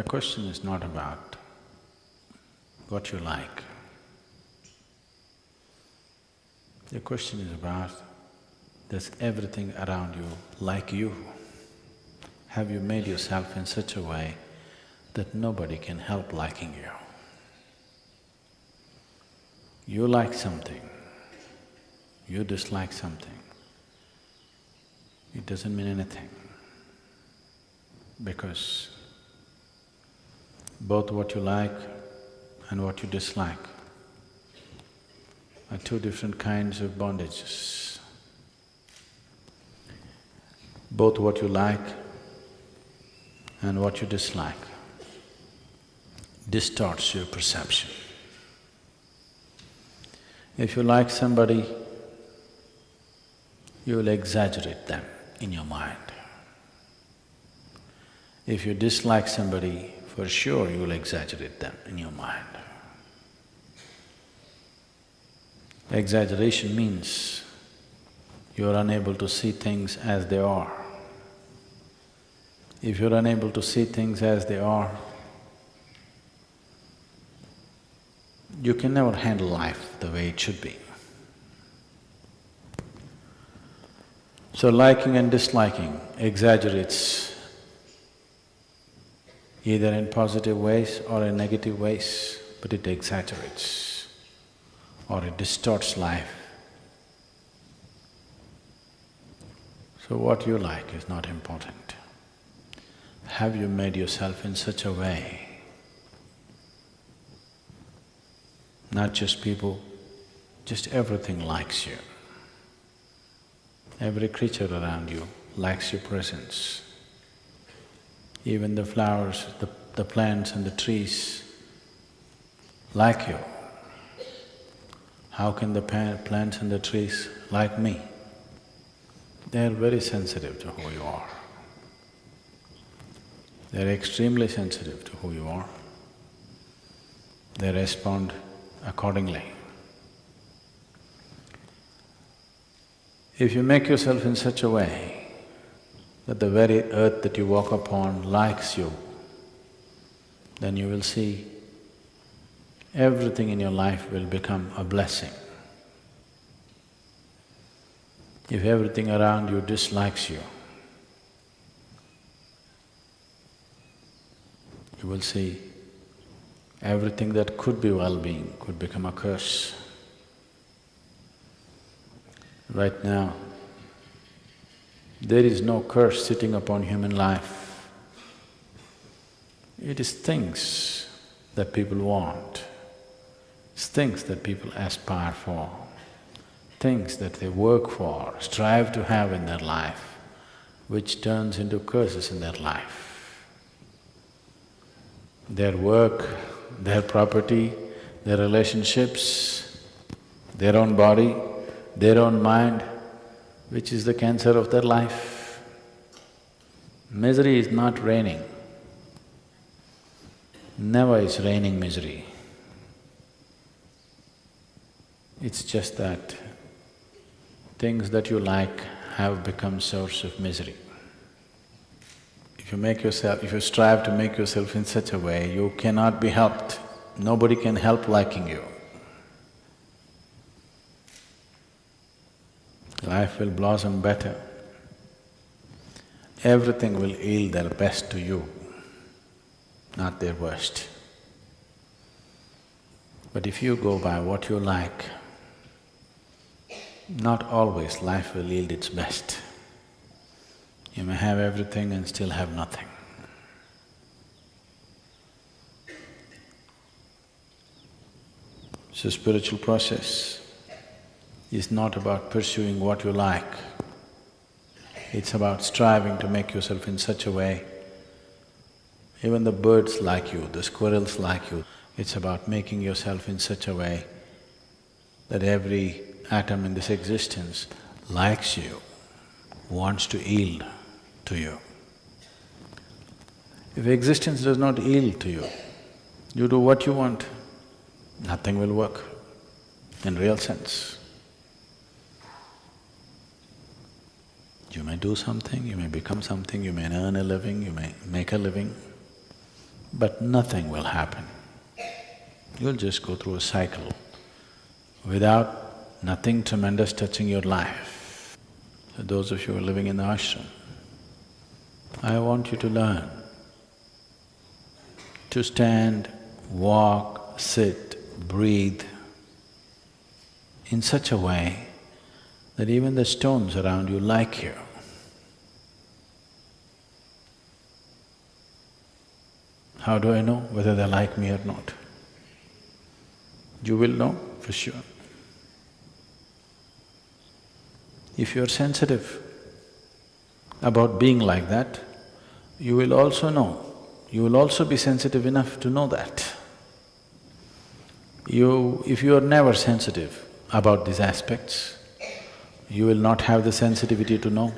The question is not about what you like. The question is about, does everything around you like you? Have you made yourself in such a way that nobody can help liking you? You like something, you dislike something, it doesn't mean anything because both what you like and what you dislike are two different kinds of bondages. Both what you like and what you dislike distorts your perception. If you like somebody, you will exaggerate them in your mind. If you dislike somebody, for sure you will exaggerate them in your mind. Exaggeration means you are unable to see things as they are. If you're unable to see things as they are, you can never handle life the way it should be. So liking and disliking exaggerates either in positive ways or in negative ways, but it exaggerates or it distorts life. So what you like is not important. Have you made yourself in such a way, not just people, just everything likes you. Every creature around you likes your presence. Even the flowers, the, the plants and the trees like you. How can the plants and the trees like me? They're very sensitive to who you are. They're extremely sensitive to who you are. They respond accordingly. If you make yourself in such a way that the very earth that you walk upon likes you, then you will see everything in your life will become a blessing. If everything around you dislikes you, you will see everything that could be well-being could become a curse. Right now, there is no curse sitting upon human life. It is things that people want, it's things that people aspire for, things that they work for, strive to have in their life, which turns into curses in their life. Their work, their property, their relationships, their own body, their own mind, which is the cancer of their life. Misery is not raining. Never is raining misery. It's just that things that you like have become source of misery. If you make yourself… if you strive to make yourself in such a way, you cannot be helped. Nobody can help liking you. Life will blossom better. Everything will yield their best to you, not their worst. But if you go by what you like, not always life will yield its best. You may have everything and still have nothing. It's a spiritual process is not about pursuing what you like. It's about striving to make yourself in such a way, even the birds like you, the squirrels like you, it's about making yourself in such a way that every atom in this existence likes you, wants to yield to you. If existence does not yield to you, you do what you want, nothing will work in real sense. You may do something, you may become something, you may earn a living, you may make a living, but nothing will happen. You'll just go through a cycle without nothing tremendous touching your life. So those of you who are living in the ashram, I want you to learn to stand, walk, sit, breathe in such a way that even the stones around you like you. How do I know whether they like me or not? You will know for sure. If you're sensitive about being like that, you will also know, you will also be sensitive enough to know that. You… if you are never sensitive about these aspects, you will not have the sensitivity to know.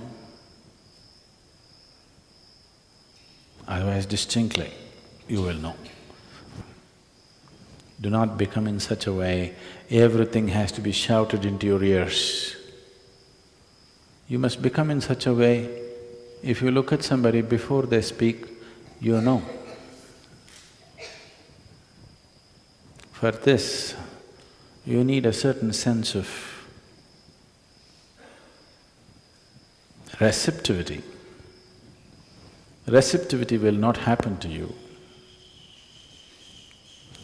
Otherwise distinctly, you will know. Do not become in such a way, everything has to be shouted into your ears. You must become in such a way, if you look at somebody before they speak, you know. For this, you need a certain sense of receptivity. Receptivity will not happen to you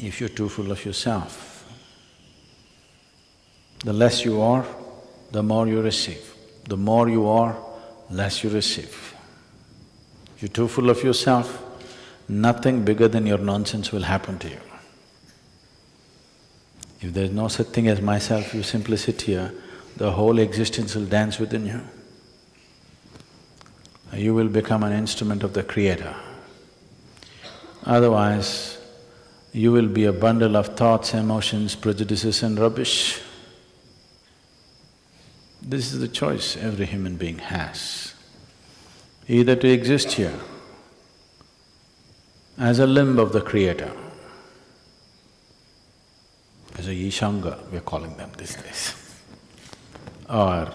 if you're too full of yourself. The less you are, the more you receive. The more you are, less you receive. You're too full of yourself, nothing bigger than your nonsense will happen to you. If there's no such thing as myself, you simply sit here, the whole existence will dance within you. You will become an instrument of the Creator. Otherwise, you will be a bundle of thoughts, emotions, prejudices and rubbish. This is the choice every human being has. Either to exist here as a limb of the Creator, as a Ishanga, we're calling them these days, or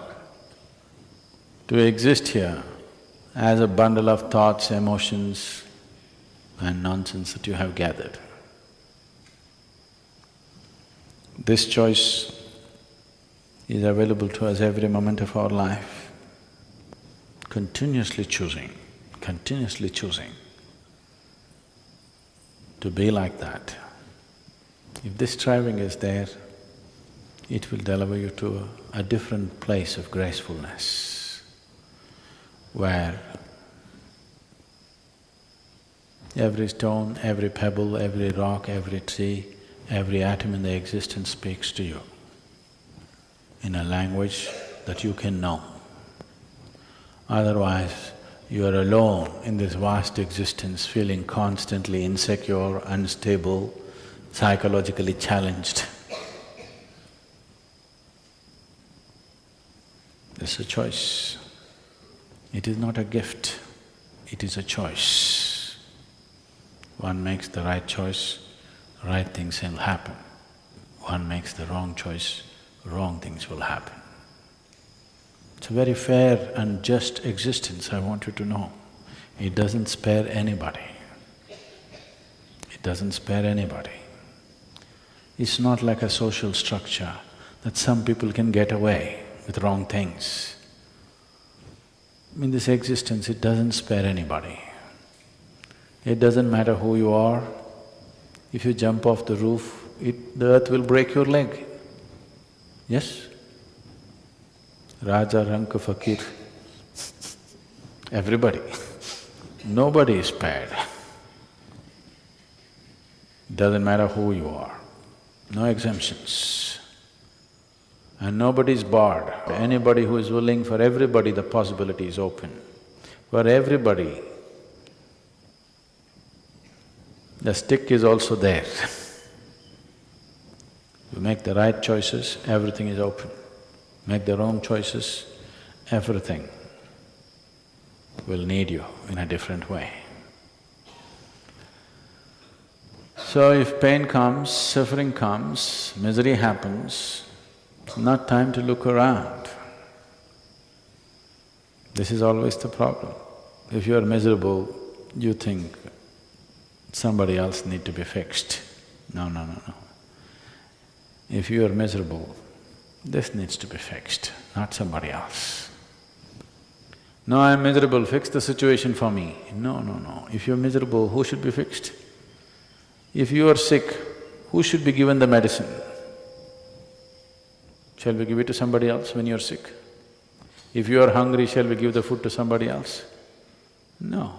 to exist here as a bundle of thoughts, emotions and nonsense that you have gathered. This choice is available to us every moment of our life, continuously choosing, continuously choosing to be like that. If this striving is there, it will deliver you to a, a different place of gracefulness, where every stone, every pebble, every rock, every tree Every atom in the existence speaks to you in a language that you can know. Otherwise, you are alone in this vast existence, feeling constantly insecure, unstable, psychologically challenged. It's a choice. It is not a gift, it is a choice. One makes the right choice, right things will happen. One makes the wrong choice, wrong things will happen. It's a very fair and just existence, I want you to know. It doesn't spare anybody. It doesn't spare anybody. It's not like a social structure that some people can get away with wrong things. In this existence, it doesn't spare anybody. It doesn't matter who you are, if you jump off the roof, it… the earth will break your leg. Yes? Raja, Ranka, Fakir, everybody. Nobody is spared. Doesn't matter who you are, no exemptions. And nobody is barred. Anybody who is willing, for everybody the possibility is open. For everybody, the stick is also there. you make the right choices, everything is open. Make the wrong choices, everything will need you in a different way. So if pain comes, suffering comes, misery happens, it's not time to look around. This is always the problem. If you are miserable, you think, somebody else need to be fixed. No, no, no, no. If you are miserable, this needs to be fixed, not somebody else. No, I'm miserable, fix the situation for me. No, no, no. If you're miserable, who should be fixed? If you are sick, who should be given the medicine? Shall we give it to somebody else when you're sick? If you are hungry, shall we give the food to somebody else? No.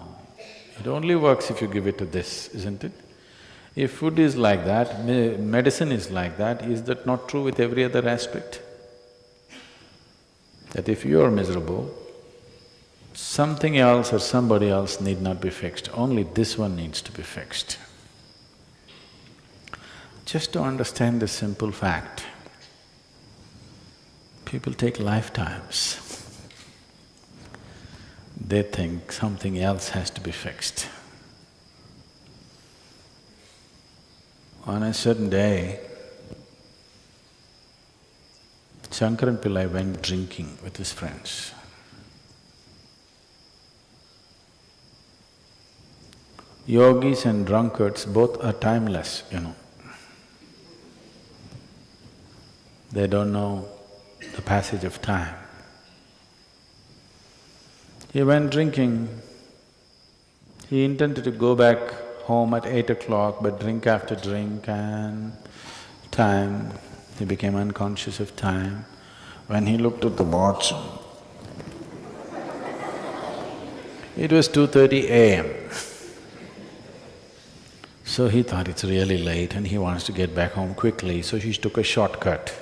It only works if you give it to this, isn't it? If food is like that, me medicine is like that, is that not true with every other aspect? That if you are miserable, something else or somebody else need not be fixed, only this one needs to be fixed. Just to understand this simple fact, people take lifetimes. They think something else has to be fixed. On a certain day, Shankaran Pillai went drinking with his friends. Yogis and drunkards both are timeless, you know. They don't know the passage of time. He went drinking. He intended to go back home at eight o'clock, but drink after drink and time, he became unconscious of time. When he looked at the watch, it was 2.30 a.m. So he thought it's really late and he wants to get back home quickly, so he took a shortcut.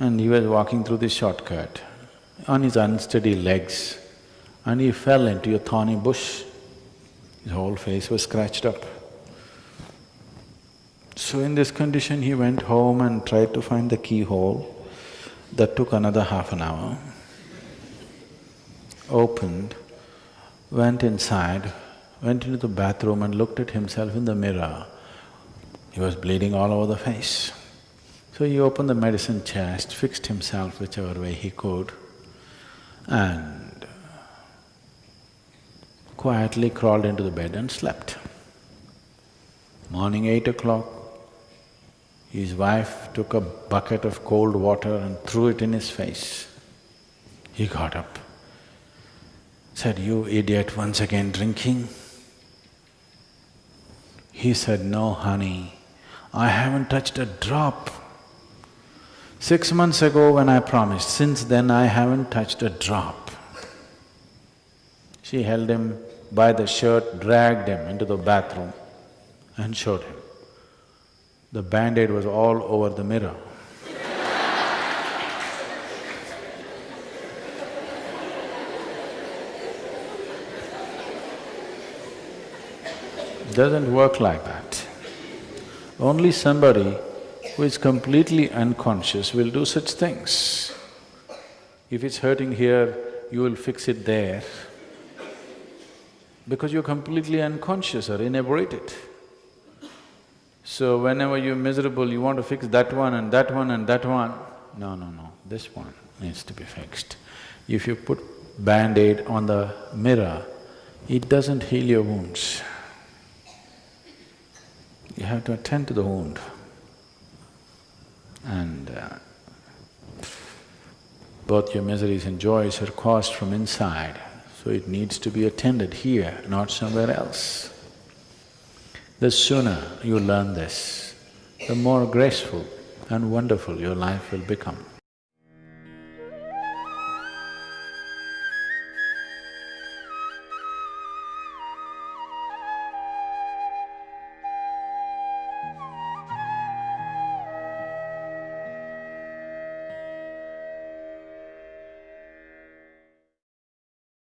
And he was walking through this shortcut on his unsteady legs and he fell into a thorny bush. His whole face was scratched up. So in this condition, he went home and tried to find the keyhole. That took another half an hour. Opened, went inside, went into the bathroom and looked at himself in the mirror. He was bleeding all over the face. So he opened the medicine chest, fixed himself whichever way he could, and quietly crawled into the bed and slept. Morning eight o'clock, his wife took a bucket of cold water and threw it in his face. He got up, said, you idiot, once again drinking? He said, no, honey, I haven't touched a drop. Six months ago when I promised, since then I haven't touched a drop. She held him by the shirt, dragged him into the bathroom and showed him. The band-aid was all over the mirror. Doesn't work like that. Only somebody who is completely unconscious will do such things. If it's hurting here, you will fix it there because you're completely unconscious or inebriated. So whenever you're miserable, you want to fix that one and that one and that one. No, no, no, this one needs to be fixed. If you put band-aid on the mirror, it doesn't heal your wounds. You have to attend to the wound. And uh, both your miseries and joys are caused from inside. So it needs to be attended here, not somewhere else. The sooner you learn this, the more graceful and wonderful your life will become.